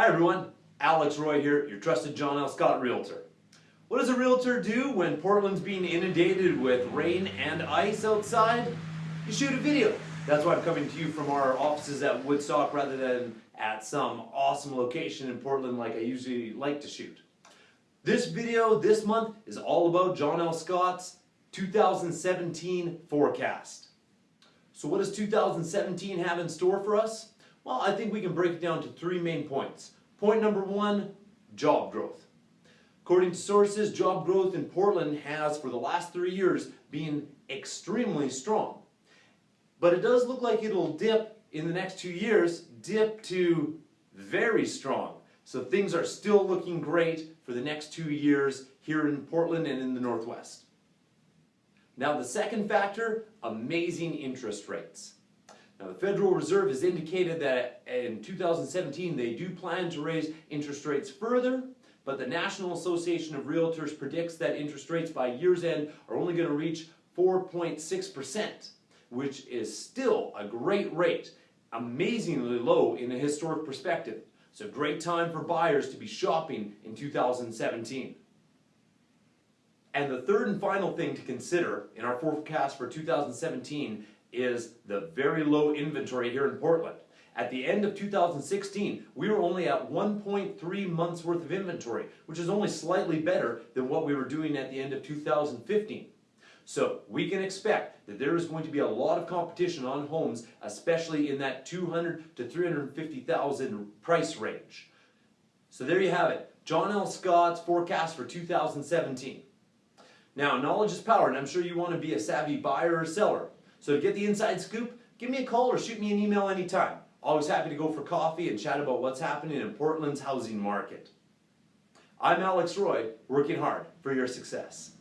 Hi everyone, Alex Roy here, your trusted John L. Scott Realtor. What does a realtor do when Portland's being inundated with rain and ice outside? You shoot a video. That's why I'm coming to you from our offices at Woodstock rather than at some awesome location in Portland like I usually like to shoot. This video this month is all about John L. Scott's 2017 forecast. So what does 2017 have in store for us? Well, I think we can break it down to three main points. Point number one, job growth. According to sources, job growth in Portland has, for the last three years, been extremely strong. But it does look like it'll dip in the next two years, dip to very strong. So things are still looking great for the next two years here in Portland and in the Northwest. Now the second factor, amazing interest rates. Now the Federal Reserve has indicated that in 2017 they do plan to raise interest rates further, but the National Association of Realtors predicts that interest rates by year's end are only going to reach 4.6%, which is still a great rate, amazingly low in a historic perspective. So great time for buyers to be shopping in 2017. And the third and final thing to consider in our forecast for 2017 is the very low inventory here in Portland. At the end of 2016, we were only at 1.3 months worth of inventory, which is only slightly better than what we were doing at the end of 2015. So we can expect that there is going to be a lot of competition on homes, especially in that 200 to 350,000 price range. So there you have it, John L. Scott's forecast for 2017. Now, knowledge is power, and I'm sure you want to be a savvy buyer or seller. So to get the inside scoop, give me a call or shoot me an email anytime. Always happy to go for coffee and chat about what's happening in Portland's housing market. I'm Alex Roy, working hard for your success.